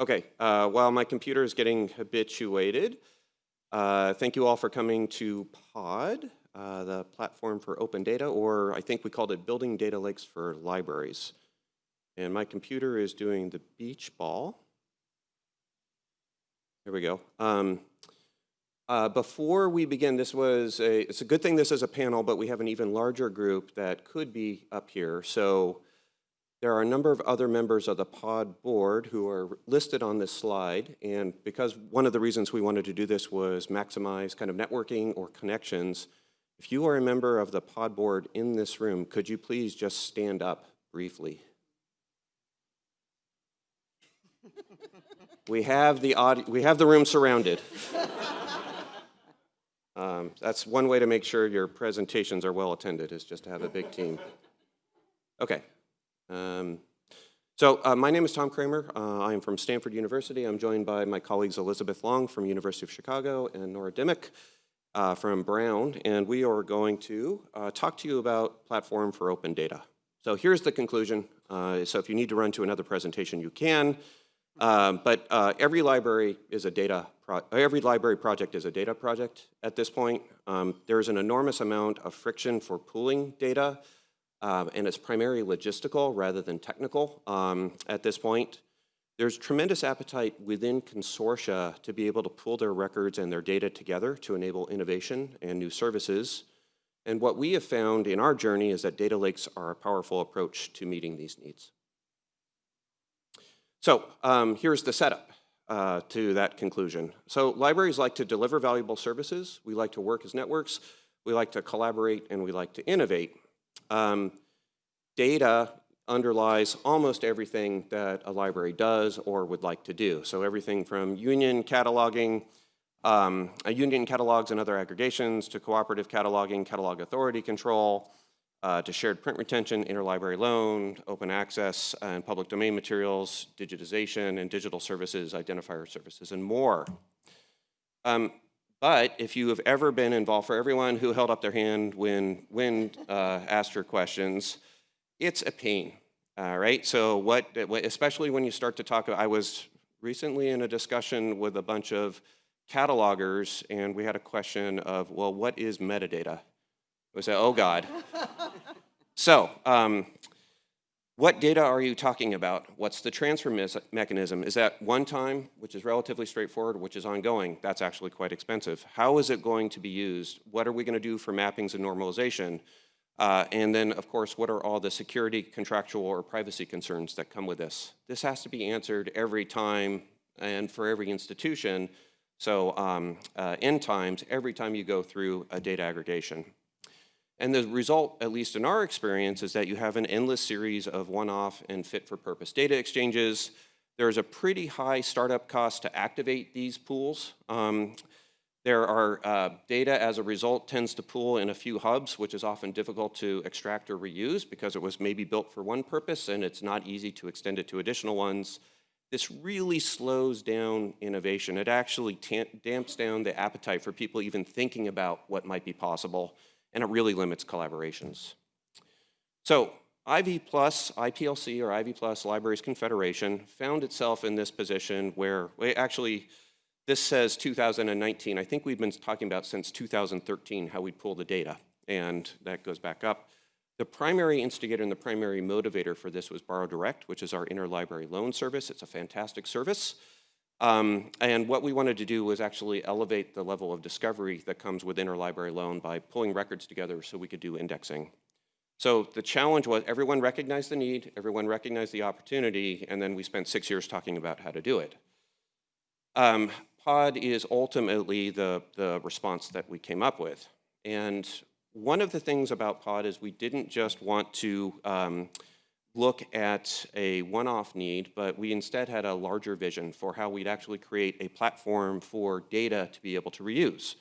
Okay, uh, while my computer is getting habituated, uh, thank you all for coming to POD, uh, the platform for open data, or I think we called it Building Data Lakes for Libraries. And my computer is doing the beach ball. Here we go. Um, uh, before we begin, this was a, it's a good thing this is a panel, but we have an even larger group that could be up here. So there are a number of other members of the pod board who are listed on this slide, and because one of the reasons we wanted to do this was maximize kind of networking or connections, if you are a member of the pod board in this room, could you please just stand up briefly? we have the we have the room surrounded. um, that's one way to make sure your presentations are well attended is just to have a big team. Okay, um, so uh, my name is Tom Cramer. Uh, I am from Stanford University. I'm joined by my colleagues Elisabeth Long from University of Chicago and Nora Dimmock uh, from Brown, and we are going to uh, talk to you about Platform for Open Data. So here's the conclusion. Uh, so if you need to run to another presentation, you can. Um, but uh, every library is a data, every library project is a data project at this point. Um, there's an enormous amount of friction for pooling data um, and it's primarily logistical rather than technical um, at this point. There's tremendous appetite within consortia to be able to pull their records and their data together to enable innovation and new services. And what we have found in our journey is that data lakes are a powerful approach to meeting these needs. So um, here's the setup uh, to that conclusion. So libraries like to deliver valuable services. We like to work as networks. We like to collaborate and we like to innovate. Um, data underlies almost everything that a library does or would like to do. So everything from union cataloging, um, union catalogs and other aggregations to cooperative cataloging, catalog authority control, uh, to shared print retention, interlibrary loan, open access and public domain materials, digitization and digital services, identifier services, and more. Um, but if you have ever been involved, for everyone who held up their hand when, when uh, asked your questions, it's a pain, all right? So what, especially when you start to talk, about, I was recently in a discussion with a bunch of catalogers and we had a question of, well, what is metadata? We said, oh God. so um, what data are you talking about? What's the transfer me mechanism? Is that one time, which is relatively straightforward, which is ongoing? That's actually quite expensive. How is it going to be used? What are we going to do for mappings and normalization? Uh, and then, of course, what are all the security, contractual, or privacy concerns that come with this? This has to be answered every time and for every institution. So um, uh, in times, every time you go through a data aggregation. And the result, at least in our experience, is that you have an endless series of one-off and fit-for-purpose data exchanges. There's a pretty high startup cost to activate these pools. Um, there are uh, data as a result tends to pool in a few hubs, which is often difficult to extract or reuse because it was maybe built for one purpose and it's not easy to extend it to additional ones. This really slows down innovation. It actually damps down the appetite for people even thinking about what might be possible and it really limits collaborations. So Ivy Plus, IPLC or Ivy Plus Libraries Confederation found itself in this position where, actually, this says 2019. I think we've been talking about since 2013 how we pull the data, and that goes back up. The primary instigator and the primary motivator for this was Borrow Direct, which is our interlibrary loan service. It's a fantastic service. Um, and what we wanted to do was actually elevate the level of discovery that comes with interlibrary loan by pulling records together so we could do indexing. So the challenge was everyone recognized the need, everyone recognized the opportunity, and then we spent six years talking about how to do it. Um, POD is ultimately the, the response that we came up with. And one of the things about POD is we didn't just want to um, look at a one-off need, but we instead had a larger vision for how we'd actually create a platform for data to be able to reuse.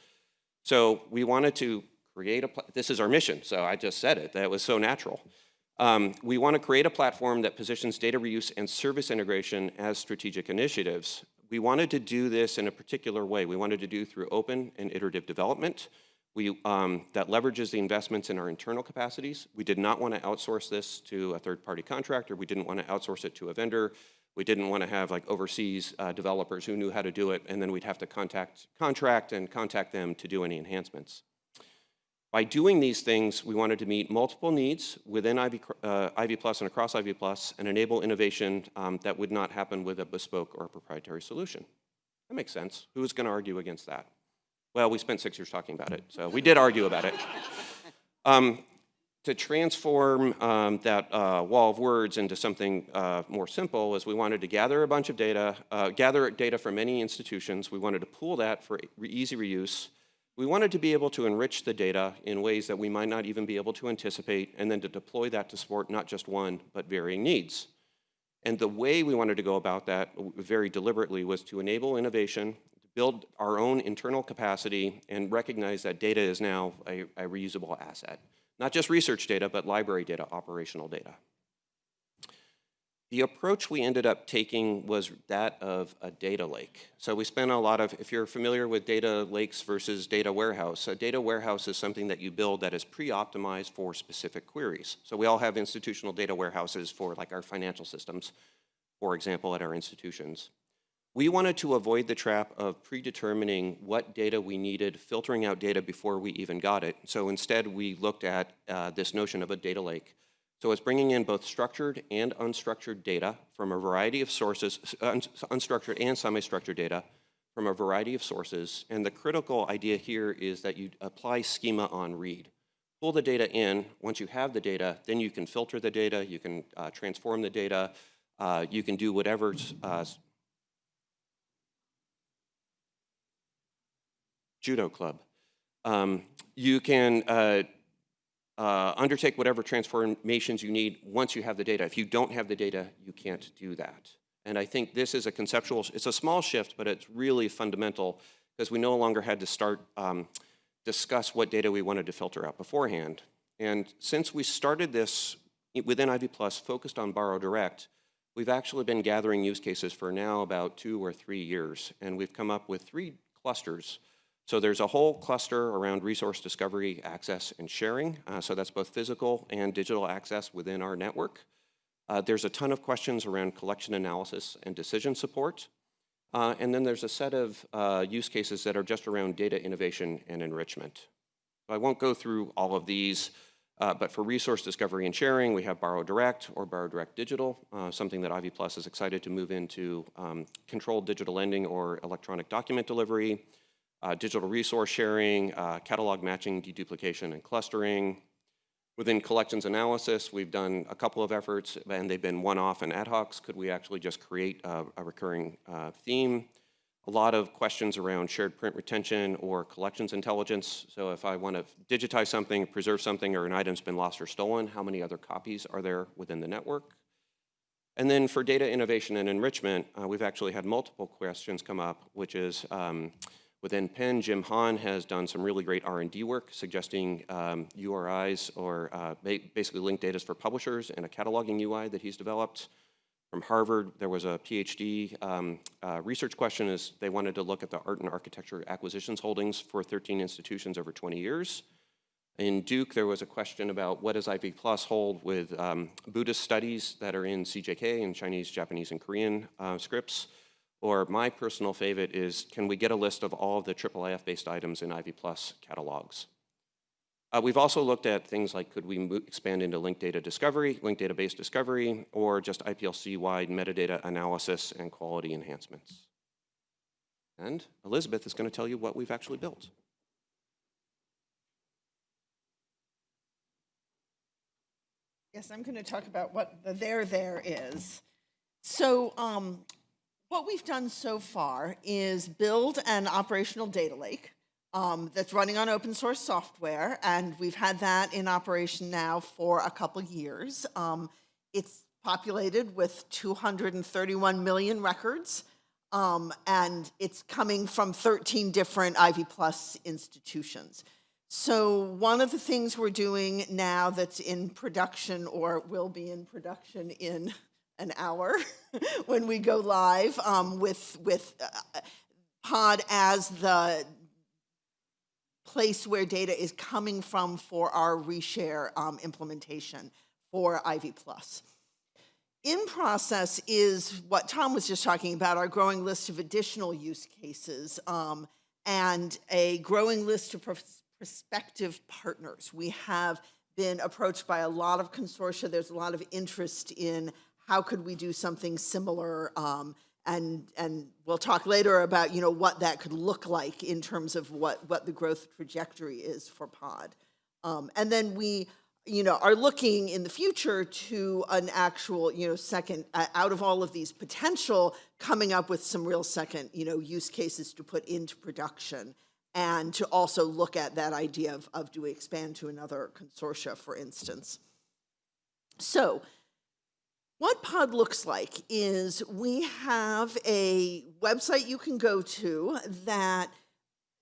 So we wanted to create a, this is our mission, so I just said it, that was so natural. Um, we want to create a platform that positions data reuse and service integration as strategic initiatives. We wanted to do this in a particular way. We wanted to do through open and iterative development we, um, that leverages the investments in our internal capacities. We did not want to outsource this to a third-party contractor. We didn't want to outsource it to a vendor. We didn't want to have like overseas uh, developers who knew how to do it, and then we'd have to contact, contract and contact them to do any enhancements. By doing these things, we wanted to meet multiple needs within Ivy, uh, Plus and across Ivy Plus and enable innovation um, that would not happen with a bespoke or a proprietary solution. That makes sense. Who is going to argue against that? Well, we spent six years talking about it, so we did argue about it. Um, to transform um, that uh, wall of words into something uh, more simple is we wanted to gather a bunch of data, uh, gather data from many institutions. We wanted to pool that for easy reuse. We wanted to be able to enrich the data in ways that we might not even be able to anticipate, and then to deploy that to support not just one, but varying needs. And the way we wanted to go about that very deliberately was to enable innovation, build our own internal capacity, and recognize that data is now a, a reusable asset. Not just research data, but library data, operational data. The approach we ended up taking was that of a data lake. So we spent a lot of, if you're familiar with data lakes versus data warehouse, a data warehouse is something that you build that is pre-optimized for specific queries. So we all have institutional data warehouses for like our financial systems, for example, at our institutions. We wanted to avoid the trap of predetermining what data we needed, filtering out data before we even got it. So instead, we looked at uh, this notion of a data lake so it's bringing in both structured and unstructured data from a variety of sources, un unstructured and semi-structured data from a variety of sources. And the critical idea here is that you apply schema on read. Pull the data in. Once you have the data, then you can filter the data, you can uh, transform the data, uh, you can do whatever uh, judo club. Um, you can uh, uh, undertake whatever transformations you need once you have the data. If you don't have the data, you can't do that. And I think this is a conceptual, it's a small shift, but it's really fundamental because we no longer had to start um, discuss what data we wanted to filter out beforehand. And since we started this within Ivy Plus focused on Borrow Direct, we've actually been gathering use cases for now about two or three years. And we've come up with three clusters so there's a whole cluster around resource discovery, access, and sharing. Uh, so that's both physical and digital access within our network. Uh, there's a ton of questions around collection analysis and decision support. Uh, and then there's a set of uh, use cases that are just around data innovation and enrichment. So I won't go through all of these, uh, but for resource discovery and sharing, we have Borrow Direct or Borrow Direct Digital, uh, something that Ivy Plus is excited to move into um, controlled digital lending or electronic document delivery uh, digital resource sharing, uh, catalog matching, deduplication, and clustering. Within collections analysis, we've done a couple of efforts, and they've been one-off and ad hocs. Could we actually just create a, a recurring uh, theme? A lot of questions around shared print retention or collections intelligence. So if I want to digitize something, preserve something, or an item's been lost or stolen, how many other copies are there within the network? And then for data innovation and enrichment, uh, we've actually had multiple questions come up, which is, um, Within Penn, Jim Hahn has done some really great R&D work suggesting um, URIs or uh, ba basically linked data for publishers and a cataloging UI that he's developed. From Harvard, there was a PhD um, uh, research question is they wanted to look at the art and architecture acquisitions holdings for 13 institutions over 20 years. In Duke, there was a question about what does Ivy Plus hold with um, Buddhist studies that are in CJK in Chinese, Japanese, and Korean uh, scripts. Or my personal favorite is, can we get a list of all of the IIIF-based items in Ivy Plus catalogs? Uh, we've also looked at things like could we expand into linked data discovery, linked database discovery, or just IPLC-wide metadata analysis and quality enhancements. And Elisabeth is going to tell you what we've actually built. Yes, I'm going to talk about what the there there is. So um, what we've done so far is build an operational data lake um, that's running on open source software, and we've had that in operation now for a couple years. Um, it's populated with 231 million records, um, and it's coming from 13 different Ivy Plus institutions. So one of the things we're doing now that's in production or will be in production in an hour when we go live um, with with uh, Pod as the place where data is coming from for our reshare um, implementation for Ivy Plus. In process is what Tom was just talking about, our growing list of additional use cases um, and a growing list of pros- prospective partners. We have been approached by a lot of consortia. There's a lot of interest in how could we do something similar. Um, and, and we'll talk later about, you know, what that could look like in terms of what, what the growth trajectory is for POD. Um, and then we, you know, are looking in the future to an actual, you know, second, uh, out of all of these potential, coming up with some real second, you know, use cases to put into production. And to also look at that idea of, of do we expand to another consortia, for instance. So what pod looks like is we have a website you can go to that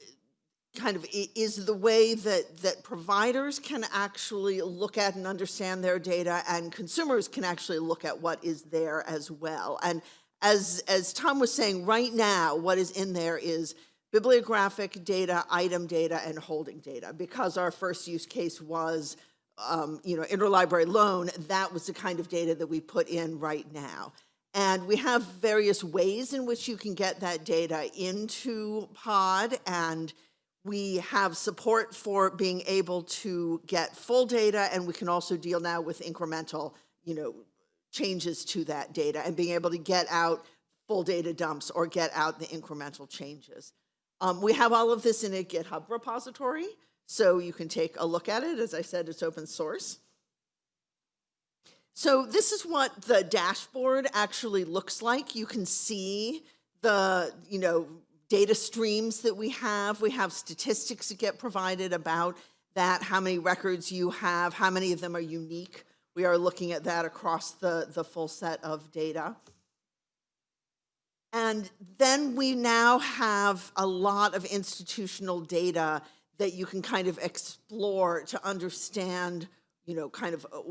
uh, kind of is the way that, that providers can actually look at and understand their data and consumers can actually look at what is there as well. And as, as Tom was saying, right now, what is in there is bibliographic data, item data, and holding data. Because our first use case was, um, you know, interlibrary loan, that was the kind of data that we put in right now. And we have various ways in which you can get that data into POD and we have support for being able to get full data and we can also deal now with incremental, you know, changes to that data and being able to get out full data dumps or get out the incremental changes. Um, we have all of this in a GitHub repository, so you can take a look at it. As I said, it's open source. So this is what the dashboard actually looks like. You can see the, you know, data streams that we have. We have statistics that get provided about that, how many records you have, how many of them are unique. We are looking at that across the, the full set of data. And then we now have a lot of institutional data that you can kind of explore to understand, you know, kind of uh,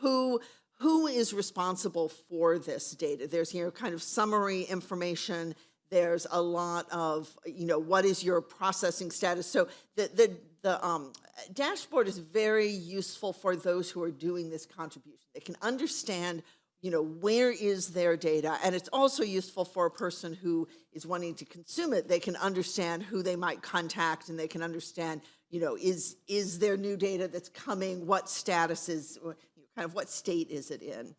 who who is responsible for this data. There's you know kind of summary information. There's a lot of you know what is your processing status. So the the the um, dashboard is very useful for those who are doing this contribution. They can understand you know, where is their data? And it's also useful for a person who is wanting to consume it. They can understand who they might contact and they can understand, you know, is, is there new data that's coming? What status is, kind of what state is it in?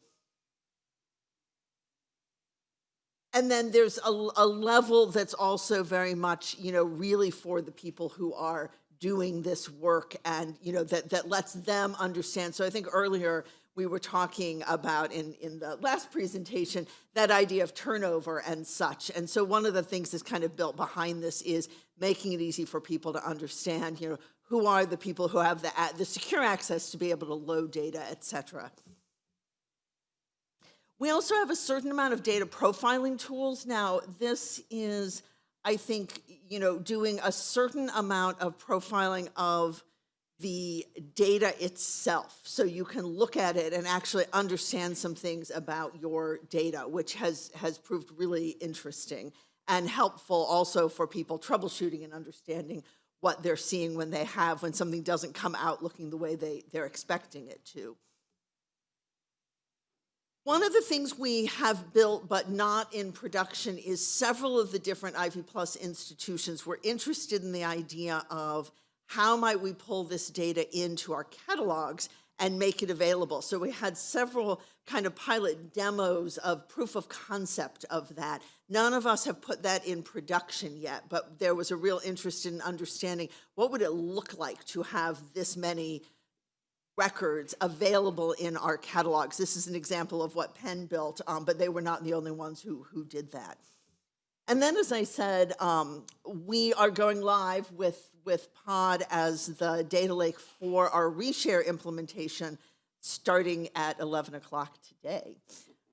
And then there's a, a level that's also very much, you know, really for the people who are doing this work and, you know, that, that lets them understand. So I think earlier, we were talking about in, in the last presentation, that idea of turnover and such. And so one of the things that's kind of built behind this is making it easy for people to understand, you know, who are the people who have the, the secure access to be able to load data, et cetera. We also have a certain amount of data profiling tools. Now, this is, I think, you know, doing a certain amount of profiling of the data itself. So you can look at it and actually understand some things about your data, which has, has proved really interesting and helpful also for people troubleshooting and understanding what they're seeing when they have, when something doesn't come out looking the way they, they're expecting it to. One of the things we have built but not in production is several of the different Ivy Plus institutions were interested in the idea of how might we pull this data into our catalogs and make it available? So we had several kind of pilot demos of proof of concept of that. None of us have put that in production yet, but there was a real interest in understanding what would it look like to have this many records available in our catalogs. This is an example of what Penn built, um, but they were not the only ones who, who did that. And then, as I said, um, we are going live with, with Pod as the data lake for our reshare implementation starting at 11 o'clock today.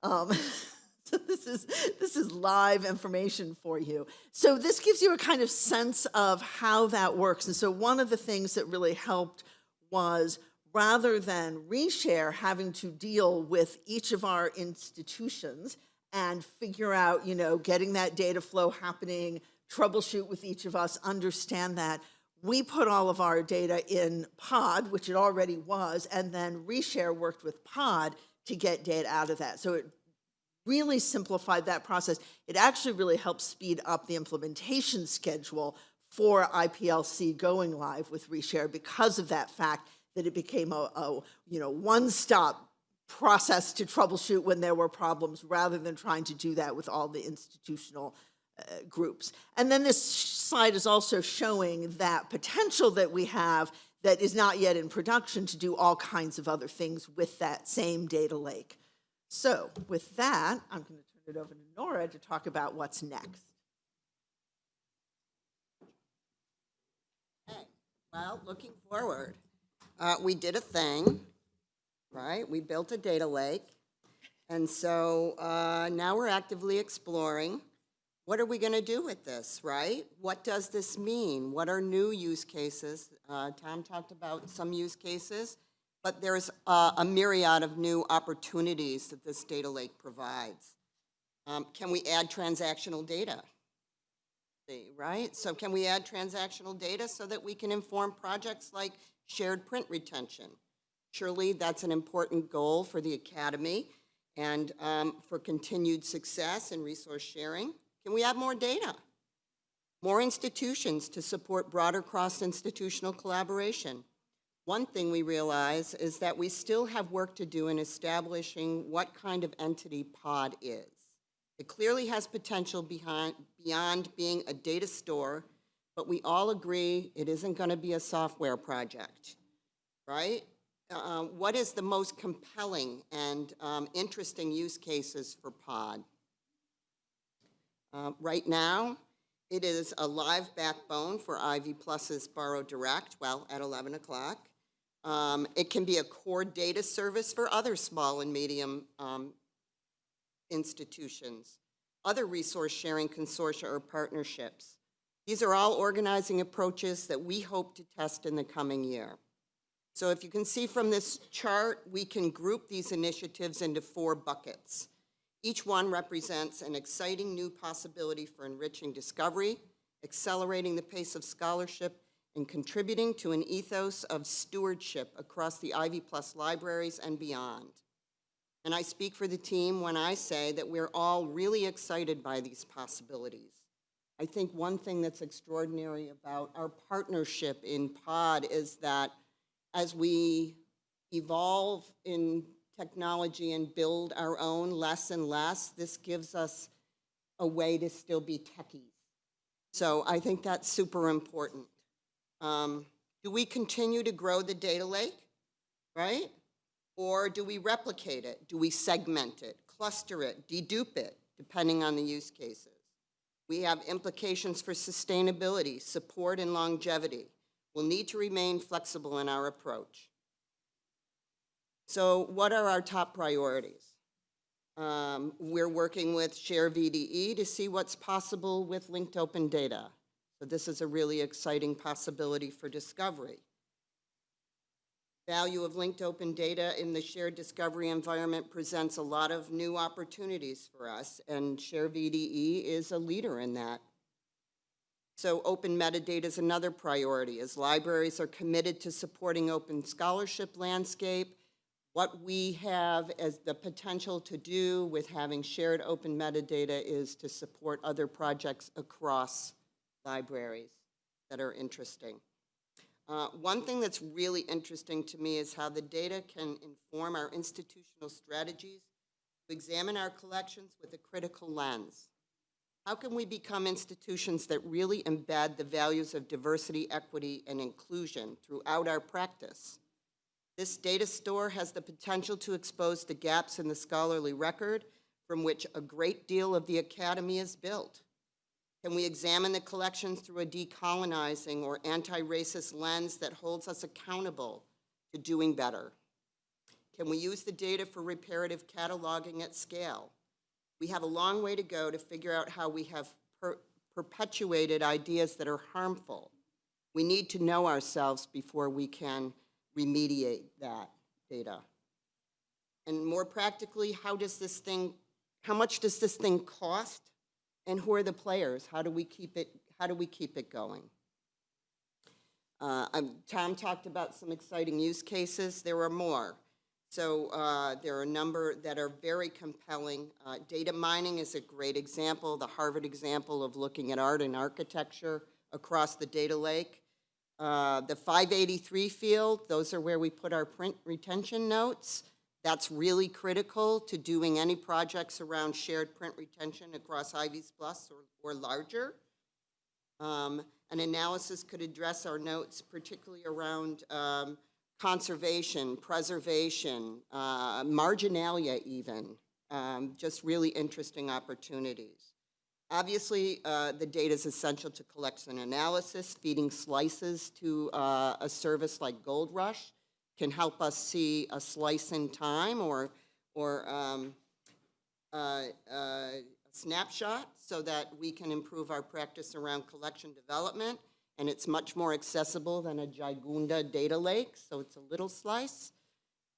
Um, so this is, this is live information for you. So this gives you a kind of sense of how that works. And so one of the things that really helped was rather than reshare having to deal with each of our institutions, and figure out, you know, getting that data flow happening, troubleshoot with each of us, understand that. We put all of our data in Pod, which it already was, and then Reshare worked with Pod to get data out of that. So it really simplified that process. It actually really helped speed up the implementation schedule for IPLC going live with Reshare because of that fact that it became a, a you know, one-stop process to troubleshoot when there were problems rather than trying to do that with all the institutional groups. And then this slide is also showing that potential that we have that is not yet in production to do all kinds of other things with that same data lake. So with that, I'm going to turn it over to Nora to talk about what's next. Well, looking forward, uh, we did a thing, right? We built a data lake. And so uh, now we're actively exploring, what are we going to do with this, right? What does this mean? What are new use cases? Uh, Tom talked about some use cases, but there's uh, a myriad of new opportunities that this data lake provides. Um, Can we add transactional data? right? So can we add transactional data so that we can inform projects like shared print retention? Surely that's an important goal for the academy and um, for continued success and resource sharing. Can we have more data? More institutions to support broader cross-institutional collaboration. One thing we realize is that we still have work to do in establishing what kind of entity POD is. It clearly has potential behind, beyond being a data store, but we all agree it isn't going to be a software project, right? Uh, what is the most compelling and um, interesting use cases for POD? Uh, right now, it is a live backbone for Ivy Plus's Borrow Direct, well, at 11 o'clock. Um, it can be a core data service for other small and medium um, institutions, other resource sharing consortia or partnerships. These are all organizing approaches that we hope to test in the coming year. So if you can see from this chart, we can group these initiatives into four buckets. Each one represents an exciting new possibility for enriching discovery, accelerating the pace of scholarship, and contributing to an ethos of stewardship across the Ivy Plus libraries and beyond. And I speak for the team when I say that we're all really excited by these possibilities. I think one thing that's extraordinary about our partnership in POD is that as we evolve in technology and build our own less and less, this gives us a way to still be techies. So I think that's super important. Um, do we continue to grow the data lake, right? Or do we replicate it? Do we segment it, cluster it, dedupe it, depending on the use cases? We have implications for sustainability, support, and longevity. We'll need to remain flexible in our approach. So what are our top priorities? Um, we're working with Share VDE to see what's possible with linked open data. So this is a really exciting possibility for discovery. Value of linked open data in the shared discovery environment presents a lot of new opportunities for us, and Share VDE is a leader in that. So open metadata is another priority, as libraries are committed to supporting open scholarship landscape, what we have as the potential to do with having shared open metadata is to support other projects across libraries that are interesting. Uh, one thing that's really interesting to me is how the data can inform our institutional strategies to examine our collections with a critical lens. How can we become institutions that really embed the values of diversity, equity, and inclusion throughout our practice? This data store has the potential to expose the gaps in the scholarly record from which a great deal of the academy is built. Can we examine the collections through a decolonizing or anti-racist lens that holds us accountable to doing better? Can we use the data for reparative cataloging at scale? We have a long way to go to figure out how we have per perpetuated ideas that are harmful. We need to know ourselves before we can remediate that data. And more practically, how does this thing, how much does this thing cost? And who are the players? How do we keep it, how do we keep it going? Uh, um, Tom talked about some exciting use cases. There are more. So uh, there are a number that are very compelling. Uh, Data mining is a great example, the Harvard example of looking at art and architecture across the data lake. Uh, The 583 field, those are where we put our print retention notes. That's really critical to doing any projects around shared print retention across Ivy's Plus or, or larger. Um, An analysis could address our notes, particularly around um, conservation, preservation, uh, marginalia even, um, just really interesting opportunities. Obviously, uh, the data is essential to collection analysis. Feeding slices to uh, a service like Gold Rush can help us see a slice in time or, or um, uh, uh, snapshot so that we can improve our practice around collection development. And it's much more accessible than a Gigunda data lake, so it's a little slice.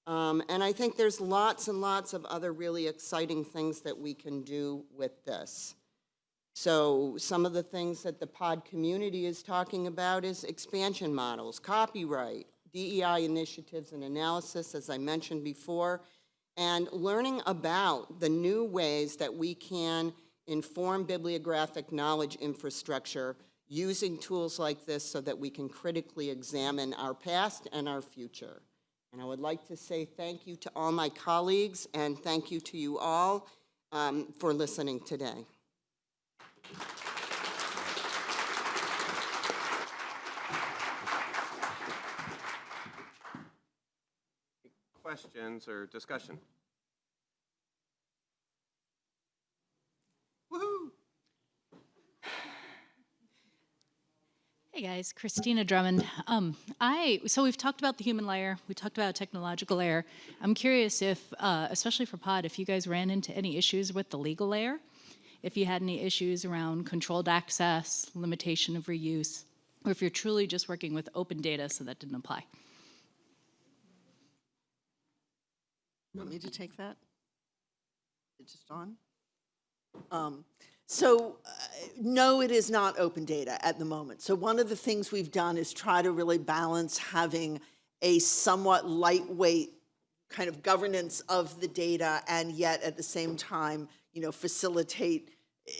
Um, And I think there's lots and lots of other really exciting things that we can do with this. So some of the things that the pod community is talking about is expansion models, copyright, DEI initiatives and analysis, as I mentioned before, and learning about the new ways that we can inform bibliographic knowledge infrastructure using tools like this so that we can critically examine our past and our future. And I would like to say thank you to all my colleagues and thank you to you all um, for listening today. Questions or discussion? Hey guys, Christina Drummond. Um, I so we've talked about the human layer. We talked about technological layer. I'm curious if, uh, especially for Pod, if you guys ran into any issues with the legal layer, if you had any issues around controlled access, limitation of reuse, or if you're truly just working with open data, so that didn't apply. Want me to take that? It's just on? Um, So, uh, no, it is not open data at the moment. So one of the things we've done is try to really balance having a somewhat lightweight kind of governance of the data and yet at the same time, you know, facilitate eh,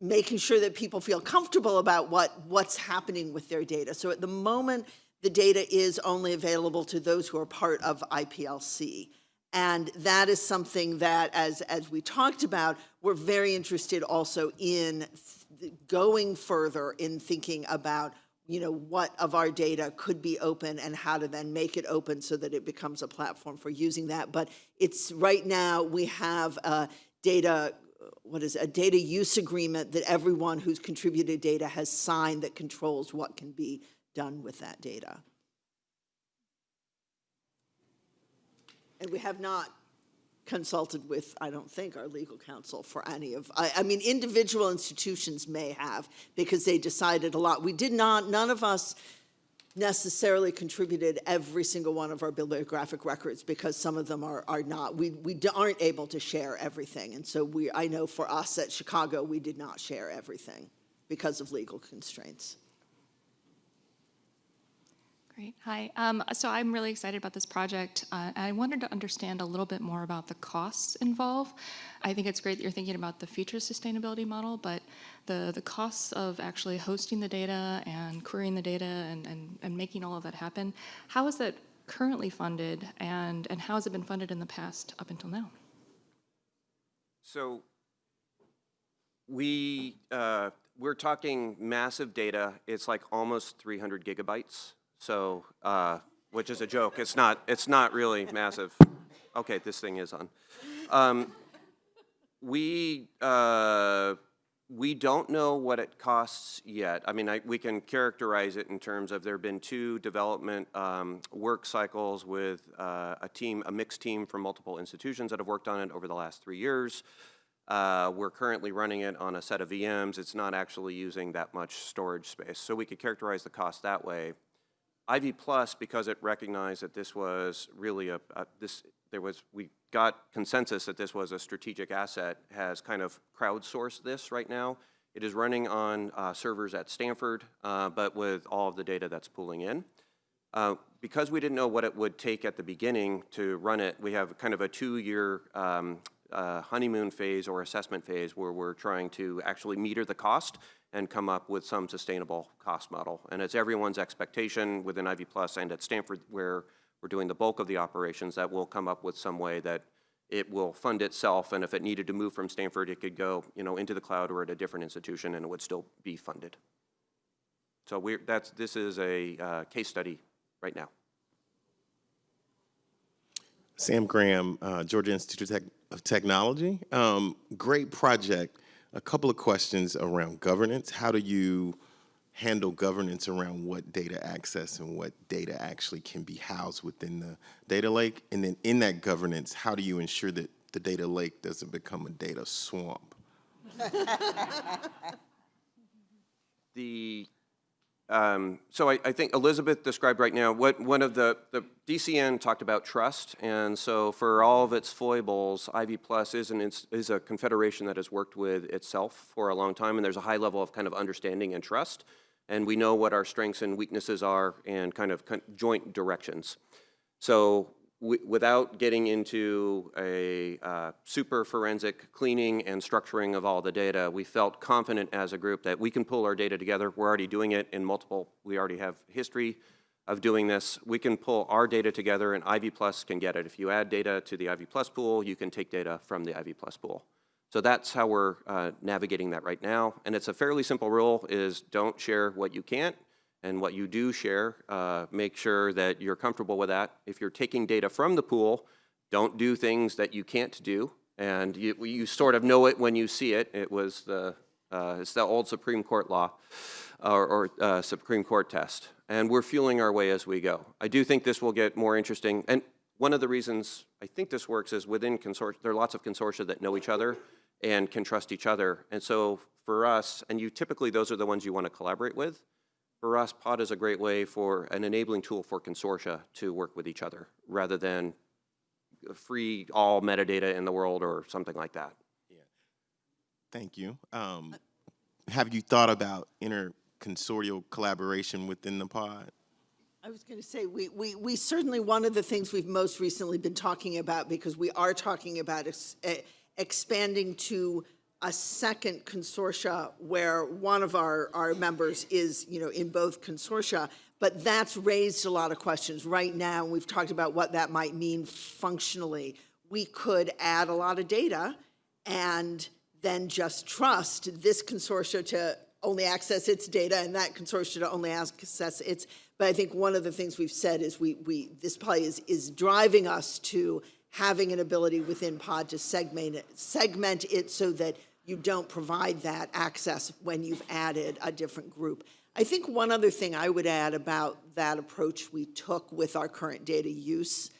making sure that people feel comfortable about what, what's happening with their data. So at the moment, the data is only available to those who are part of IPLC. And that is something that, as, as we talked about, we're very interested also in going further in thinking about, you know, what of our data could be open and how to then make it open so that it becomes a platform for using that. But it's, right now, we have a data, what is, it, a data use agreement that everyone who's contributed data has signed that controls what can be done with that data. And we have not consulted with, I don't think, our legal counsel for any of, I, I mean, individual institutions may have, because they decided a lot. We did not, none of us necessarily contributed every single one of our bibliographic records, because some of them are, are not, we, we aren't able to share everything. And so we, I know for us at Chicago, we did not share everything because of legal constraints. Great. Hi. Um, so I'm really excited about this project. Uh, I wanted to understand a little bit more about the costs involved. I think it's great that you're thinking about the future sustainability model, but the, the costs of actually hosting the data and querying the data and, and, and making all of that happen, how is that currently funded and, and how has it been funded in the past up until now? So we, uh, we're talking massive data. It's like almost 300 gigabytes. So, uh, which is a joke. It's not, it's not really massive. Okay, this thing is on. Um, we, uh, we don't know what it costs yet. I mean, I, we can characterize it in terms of there have been two development um, work cycles with uh, a team, a mixed team from multiple institutions that have worked on it over the last three years. Uh, we're currently running it on a set of VMs. It's not actually using that much storage space. So we could characterize the cost that way. Ivy Plus, because it recognized that this was really a, a, this, there was, we got consensus that this was a strategic asset, has kind of crowdsourced this right now It is running on uh, servers at Stanford, uh, but with all of the data that's pulling in. Uh, Because we didn't know what it would take at the beginning to run it, we have kind of a two-year um, uh, honeymoon phase or assessment phase where we're trying to actually meter the cost and come up with some sustainable cost model. And it's everyone's expectation within Ivy Plus and at Stanford, where we're doing the bulk of the operations, that we'll come up with some way that it will fund itself, and if it needed to move from Stanford, it could go, you know, into the cloud or at a different institution, and it would still be funded. So we're, that's, this is a uh, case study right now. Sam Graham, uh, Georgia Institute of, Tech- of Technology. Um, great project. A couple of questions around governance. How do you handle governance around what data access and what data actually can be housed within the data lake? And then in that governance, how do you ensure that the data lake doesn't become a data swamp? The, um, so I, I think Elisabeth described right now, what, one of the, the DCN talked about trust, and so for all of its foibles, Ivy Plus is an, is a confederation that has worked with itself for a long time, and there's a high level of kind of understanding and trust, and we know what our strengths and weaknesses are and kind of joint directions. So without getting into a uh, super forensic cleaning and structuring of all the data, we felt confident as a group that we can pull our data together. We're already doing it in multiple, we already have history of doing this. We can pull our data together and Ivy Plus can get it. If you add data to the Ivy Plus pool, you can take data from the Ivy Plus pool. So that's how we're uh, navigating that right now. And it's a fairly simple rule is don't share what you can't and what you do share, uh, make sure that you're comfortable with that. If you're taking data from the pool, don't do things that you can't do. And you, you sort of know it when you see it. It was the, uh, it's the old Supreme Court law or, or uh, Supreme Court test. And we're fueling our way as we go. I do think this will get more interesting. And one of the reasons I think this works is within consortia, there are lots of consortia that know each other and can trust each other. And so for us, and you typically, those are the ones you want to collaborate with. For us, POD is a great way for an enabling tool for consortia to work with each other rather than free all metadata in the world or something like that. Yeah. Thank you. Um, have you thought about interconsortial collaboration within the pod? I was going to say, we, we, we certainly, one of the things we've most recently been talking about, because we are talking about ex- expanding to a second consortia where one of our, our members is, you know, in both consortia, but that's raised a lot of questions. Right now, we've talked about what that might mean functionally. We could add a lot of data and then just trust this consortia to only access its data and that consortia to only access its, but I think one of the things we've said is we, we, this probably is, is driving us to having an ability within pod to segment it, segment it so that you don't provide that access when you've added a different group. I think one other thing I would add about that approach we took with our current data use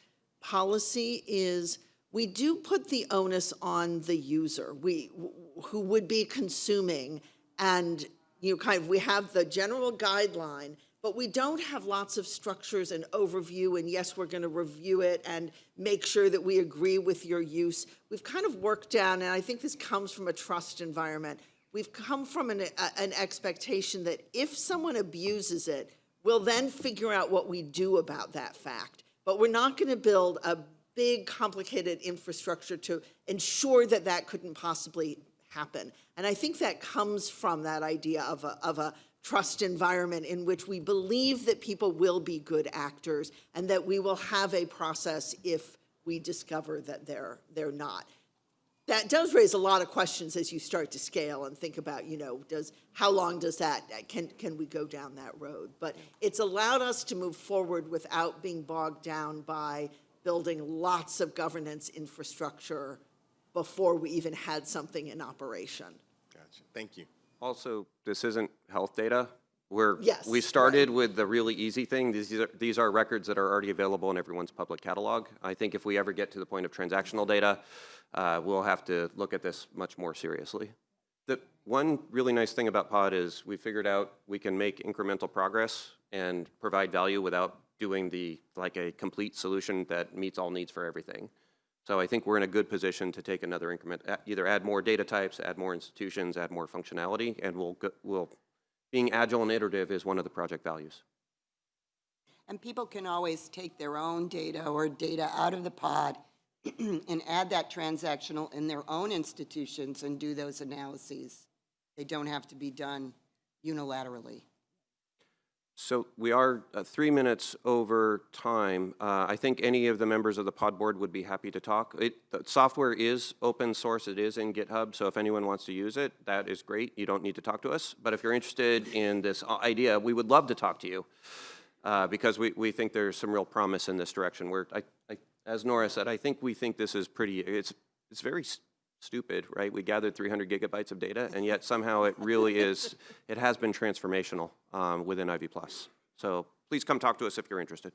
policy is we do put the onus on the user, we, who would be consuming, and, you know, kind of, we have the general guideline, but we don't have lots of structures and overview, and yes, we're gonna review it and make sure that we agree with your use. We've kind of worked down, and I think this comes from a trust environment, we've come from an, a- an expectation that if someone abuses it, we'll then figure out what we do about that fact. But we're not gonna build a big, complicated infrastructure to ensure that that couldn't possibly happen. And I think that comes from that idea of a, of a trust environment in which we believe that people will be good actors and that we will have a process if we discover that they're, they're not. That does raise a lot of questions as you start to scale and think about, you know, does, how long does that, can, can we go down that road? But it's allowed us to move forward without being bogged down by building lots of governance infrastructure before we even had something in operation. Gotcha. Thank you. Also, this isn't health data. We're, Yes, we started with the really easy thing. These are, these are records that are already available in everyone's public catalog. I think if we ever get to the point of transactional data, uh, we'll have to look at this much more seriously. The one really nice thing about POD is we figured out we can make incremental progress and provide value without doing the, like a complete solution that meets all needs for everything. So I think we're in a good position to take another increment, either add more data types, add more institutions, add more functionality, and we'll, we'll, being agile and iterative is one of the project values. And people can always take their own data or data out of the pod and add that transactional in their own institutions and do those analyses. They don't have to be done unilaterally. So we are uh, three minutes over time. Uh, I think any of the members of the pod board would be happy to talk. It, the software is open source, it is in GitHub, so if anyone wants to use it, that is great. You don't need to talk to us. But if you're interested in this idea, we would love to talk to you uh, because we, we think there's some real promise in this direction. We're, I, I, as Nora said, I think we think this is pretty, it's, it's very stupid, right? We gathered 300 gigabytes of data, and yet somehow it really is, it has been transformational um, within Ivy Plus. So please come talk to us if you're interested.